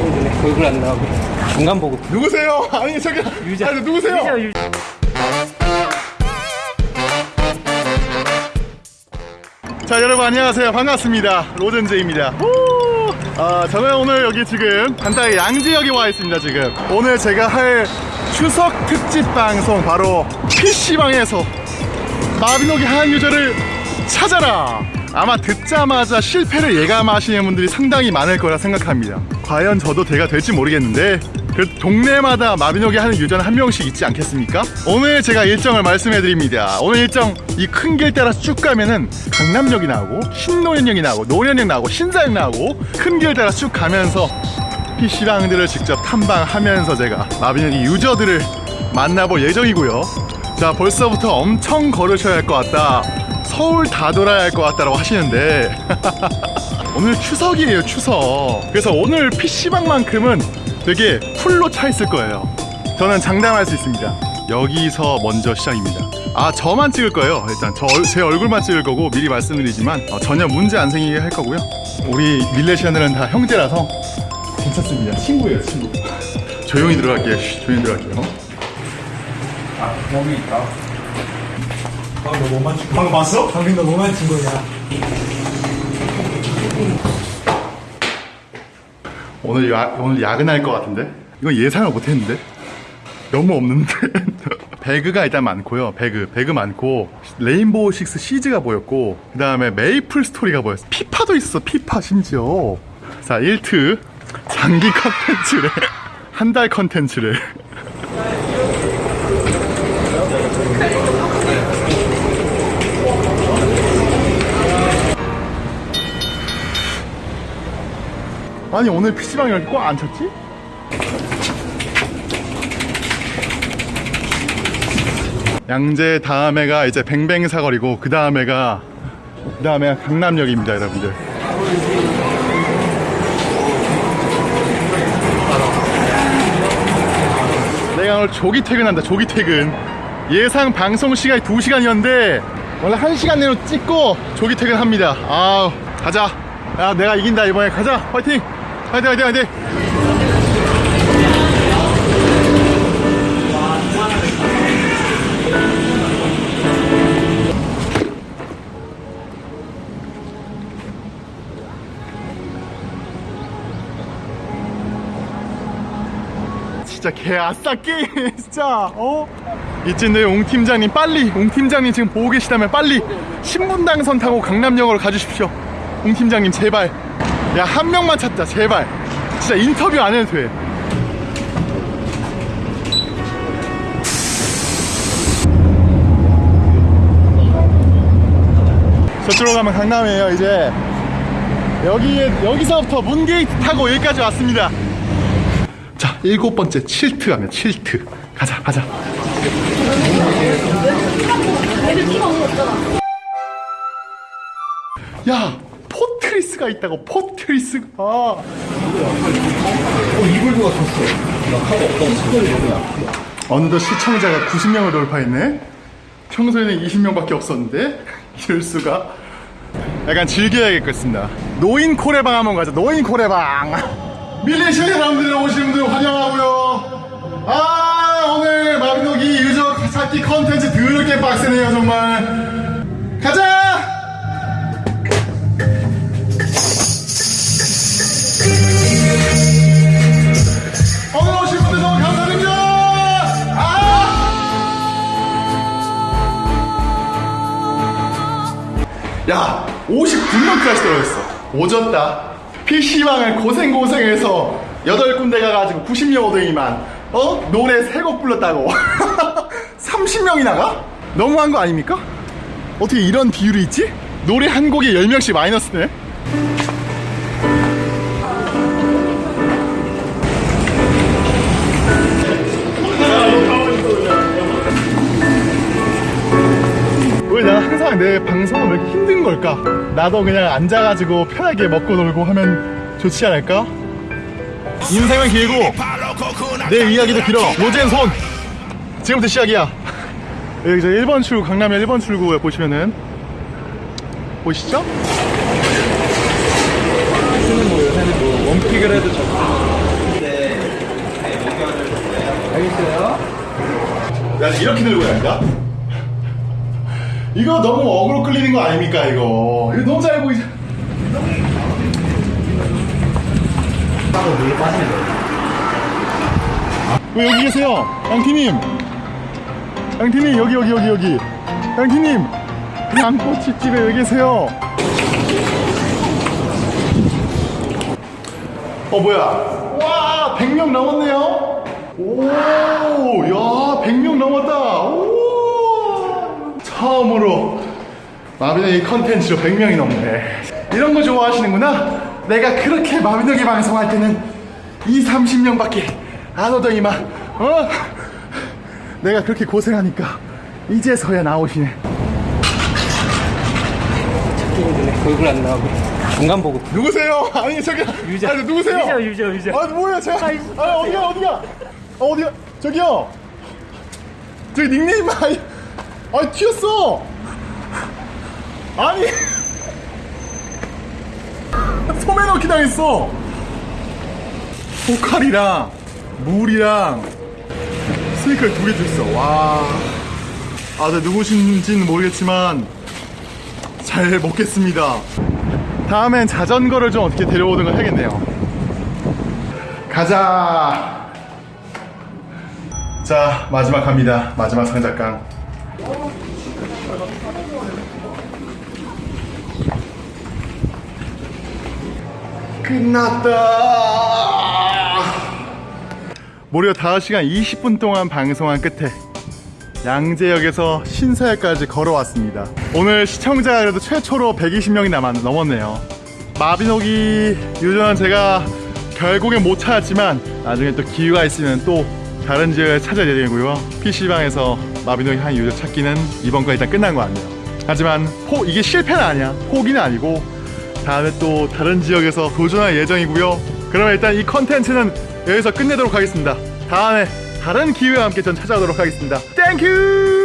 친구들네 얼굴 안 나오고 중간 보고 누구세요? 아니 저기 유자. 아니 누구세요? 유자, 유자. 자 여러분 안녕하세요 반갑습니다 로젠제입니다 후! 아, 저는 오늘 여기 지금 간단히 양지역에 와 있습니다 지금 오늘 제가 할 추석 특집 방송 바로 PC방에서 마비노기 한 유저를 찾아라 아마 듣자마자 실패를 예감하시는 분들이 상당히 많을 거라 생각합니다. 과연 저도 대가 될지 모르겠는데 그 동네마다 마비노기 하는 유저는 한 명씩 있지 않겠습니까? 오늘 제가 일정을 말씀해 드립니다. 오늘 일정 이 큰 길 따라서 쭉 가면은 강남역이 나오고 신노현역이 나오고 노현역 나오고 신사역 나오고 큰 길 따라 쭉 가면서 PC방들을 직접 탐방하면서 제가 마비노기 유저들을 만나볼 예정이고요. 자 벌써부터 엄청 걸으셔야 할 것 같다 서울 다 돌아야 할 것 같다라고 하시는데 오늘 추석이에요 추석. 그래서 오늘 PC방만큼은 되게 풀로 차 있을 거예요. 저는 장담할 수 있습니다. 여기서 먼저 시작입니다. 아 저만 찍을 거예요. 일단 저, 제 얼굴만 찍을 거고 미리 말씀드리지만 어, 전혀 문제 안 생기게 할 거고요. 우리 밀레시아들은 다 형제라서 괜찮습니다. 친구예요 친구. 조용히 들어갈게요. 쉬, 조용히 들어갈게요. 여기 있다 방금 너 뭐만 찍 방금 봤어? 방금 너 뭐만 친 거냐 오늘 야, 오늘 야근할 것 같은데? 이건 예상을 못 했는데? 너무 없는데? 배그가 일단 많고요. 배그, 배그 많고 레인보우 식스 시즈가 보였고 그 다음에 메이플 스토리가 보였어. 피파도 있어. 피파 심지어. 자, 1트 장기 컨텐츠래. 한 달 컨텐츠래. 아니 오늘 PC방 이렇게 꽉 안 찼지? 양재 다음에가 이제 뱅뱅 사거리고 그 다음에가 그 다음에가 강남역입니다 여러분들. 내가 오늘 조기 퇴근한다 조기 퇴근. 예상 방송 시간이 2시간이었는데 원래 1시간 내로 찍고 조기 퇴근합니다. 아우 가자. 야 내가 이긴다 이번에. 가자 화이팅 화이팅 화이팅 화이팅. 진짜 개 아싸 게임 진짜. 어? 이쯤 옹 팀장님 빨리. 옹 팀장님 지금 보고 계시다면 빨리. 신분당선 타고 강남역으로 가주십시오. 옹 팀장님 제발 야 한 명만 찾자 제발. 진짜 인터뷰 안 해도 돼. 저쪽으로 가면 강남이에요 이제. 여기 여기서부터 문게이트 타고 여기까지 왔습니다. 자 일곱 번째 칠트 가면 칠트. 가자 가자. 야 포트리스가 있다고 포트리스가 어 이불 누가 줬어. 나 카드 없다고 약해. 어느덧 시청자가 90명을 돌파했네. 평소에는 20명밖에 없었는데 이럴 수가. 약간 즐겨야겠습니다. 노인 코레방 한번 가자. 노인 코레방. 밀리시아 사람들 오신 분들 환영하고요. 아 오늘 마비노기 유저 찾기 컨텐츠 더럽게 빡세네요 정말. 가자 야 59명 클래스 떨어졌어 오졌다 PC방을 고생고생해서 8군데 가가지고 90명 오더니만 어? 노래 3곡 불렀다고 30명이 나가? 너무한 거 아닙니까? 어떻게 이런 비율이 있지? 노래 한 곡에 10명씩 마이너스네 항상 내 방송은 왜 이렇게 힘든 걸까? 나도 그냥 앉아가지고 편하게 먹고 놀고 하면 좋지 않을까? 인생은 길고 내 이야기도 길어 로젠 손! 지금부터 시작이야 여기 이제 1번 출구 강남의 1번 출구 보시면은 보시죠? 쓰는 뭐 요새는 뭐 원픽을 해도 좋고 네, 네, 목표를 알겠어요? 야 이렇게 들고 다닌다? 이거 너무 어그로 끌리는 거 아닙니까 이거? 이거 너무 잘 보이죠? 하고 물에 빠지면 돼. 왜 여기 계세요? 양티님! 양티님 여기 여기 여기 여기. 양티님! 양꼬치집에 왜 계세요? 어 뭐야? 와 100명 넘었네요? 오야 100명 넘었다 오 처음으로 마비노기 컨텐츠로 100명이 넘네 이런 거 좋아하시는구나 내가 그렇게 마비노기 방송할 때는 2, 30명 밖에 안 오더니만 어? 내가 그렇게 고생하니까 이제서야 나오시네 찾기는 전에 얼굴 안 나오고 중간 보고. 누구세요? 아니 저기 유저. 아니 누구세요? 유저, 유저, 유저. 아 뭐야 제가 아 어디가 어디가 아 어디가 저기요 저기 닉네임 아니 아 튀었어 아니 소매 넣기 당했어 포칼이랑 물이랑 스니커를 두 개 줬어 와 아, 네, 누구신지는 모르겠지만 잘 먹겠습니다. 다음엔 자전거를 좀 어떻게 데려오는 걸 해야겠네요. 가자. 자, 마지막 갑니다. 마지막 상작강. 끝났다. 무려 5시간 20분 동안 방송한 끝에 양재역에서 신사역까지 걸어왔습니다. 오늘 시청자가 그래도 최초로 120명이 남았, 넘었네요. 마비노기 유저는 제가 결국엔 못 찾았지만 나중에 또 기회가 있으면 또 다른 지역을 찾아야 되고요. PC방에서 마비노기 한 유저 찾기는 이번 거 일단 끝난 것 같네요. 하지만 포, 이게 실패는 아니야. 포기는 아니고 다음에 또 다른 지역에서 도전할 예정이고요. 그러면 일단 이 컨텐츠는 여기서 끝내도록 하겠습니다. 다음에 다른 기회와 함께 전 찾아오도록 하겠습니다. 땡큐!